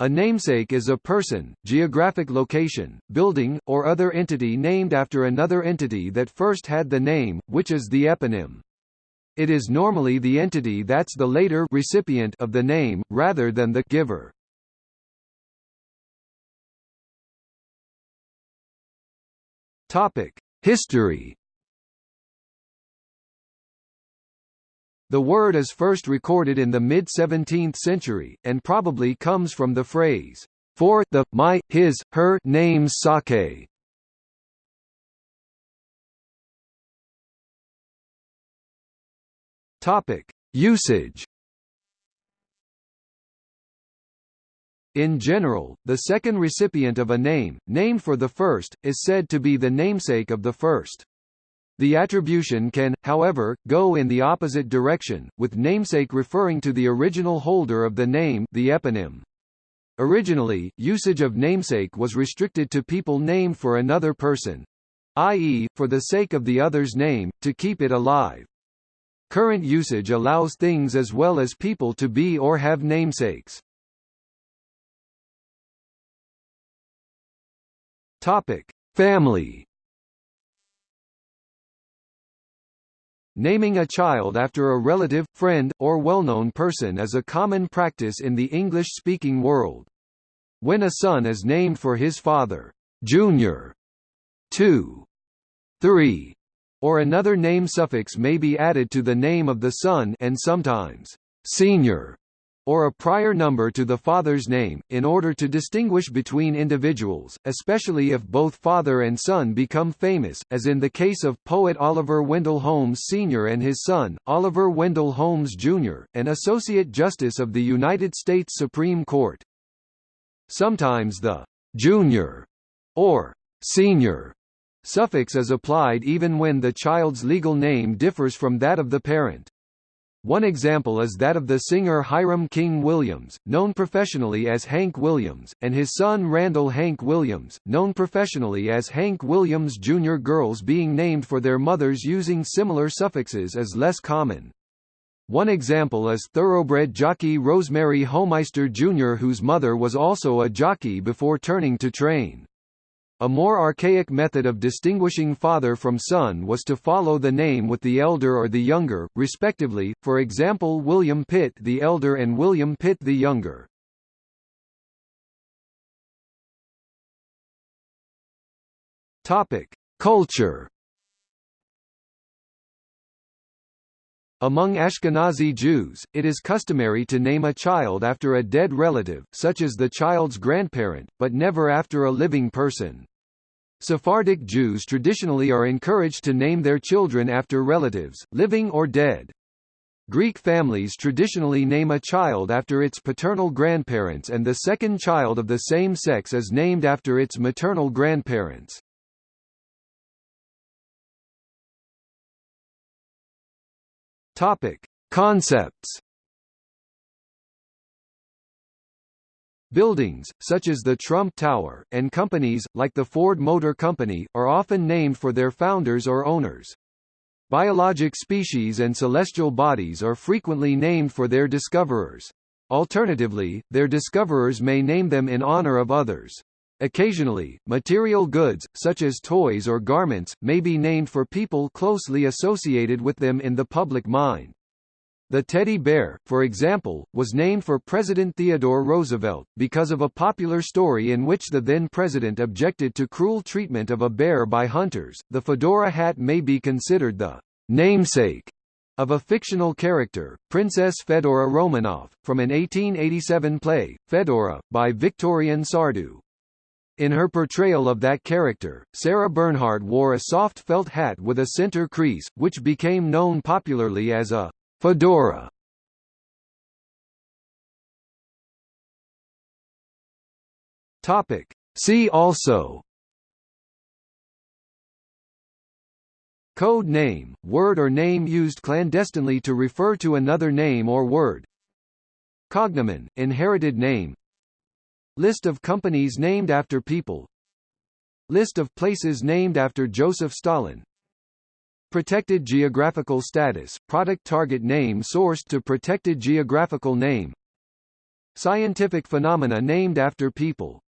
A namesake is a person, geographic location, building, or other entity named after another entity that first had the name, which is the eponym. It is normally the entity that's the later recipient of the name, rather than the giver. History The word is first recorded in the mid-17th century, and probably comes from the phrase, for, the, my, his, her name's sake. Usage In general, the second recipient of a name, named for the first, is said to be the namesake of the first. The attribution can, however, go in the opposite direction, with namesake referring to the original holder of the name the eponym. Originally, usage of namesake was restricted to people named for another person i.e., for the sake of the other's name, to keep it alive. Current usage allows things as well as people to be or have namesakes. Topic: Family Naming a child after a relative, friend, or well-known person is a common practice in the English-speaking world. When a son is named for his father, Junior, 2, 3, or another name suffix may be added to the name of the son and sometimes Senior or a prior number to the father's name, in order to distinguish between individuals, especially if both father and son become famous, as in the case of poet Oliver Wendell Holmes Sr. and his son, Oliver Wendell Holmes Jr., an Associate Justice of the United States Supreme Court. Sometimes the «junior» or «senior» suffix is applied even when the child's legal name differs from that of the parent. One example is that of the singer Hiram King Williams, known professionally as Hank Williams, and his son Randall Hank Williams, known professionally as Hank Williams Jr. Girls being named for their mothers using similar suffixes is less common. One example is thoroughbred jockey Rosemary Homeister Jr. whose mother was also a jockey before turning to train. A more archaic method of distinguishing father from son was to follow the name with the elder or the younger, respectively, for example William Pitt the elder and William Pitt the younger. Culture. Among Ashkenazi Jews, it is customary to name a child after a dead relative, such as the child's grandparent, but never after a living person. Sephardic Jews traditionally are encouraged to name their children after relatives, living or dead. Greek families traditionally name a child after its paternal grandparents and the second child of the same sex is named after its maternal grandparents. Topic: Concepts. Buildings, such as the Trump Tower, and companies, like the Ford Motor Company, are often named for their founders or owners. Biologic species and celestial bodies are frequently named for their discoverers. Alternatively, their discoverers may name them in honor of others. Occasionally, material goods, such as toys or garments, may be named for people closely associated with them in the public mind. The teddy bear, for example, was named for President Theodore Roosevelt, because of a popular story in which the then president objected to cruel treatment of a bear by hunters. The fedora hat may be considered the namesake of a fictional character, Princess Fedora Romanov, from an 1887 play, Fedora, by Victorien Sardou. In her portrayal of that character, Sarah Bernhardt wore a soft felt hat with a center crease, which became known popularly as a fedora. Topic. See also Code name, word or name used clandestinely to refer to another name or word Cognomen, inherited name List of companies named after people. List of places named after Joseph Stalin. Protected geographical status, product target name sourced to protected geographical name. Scientific phenomena named after people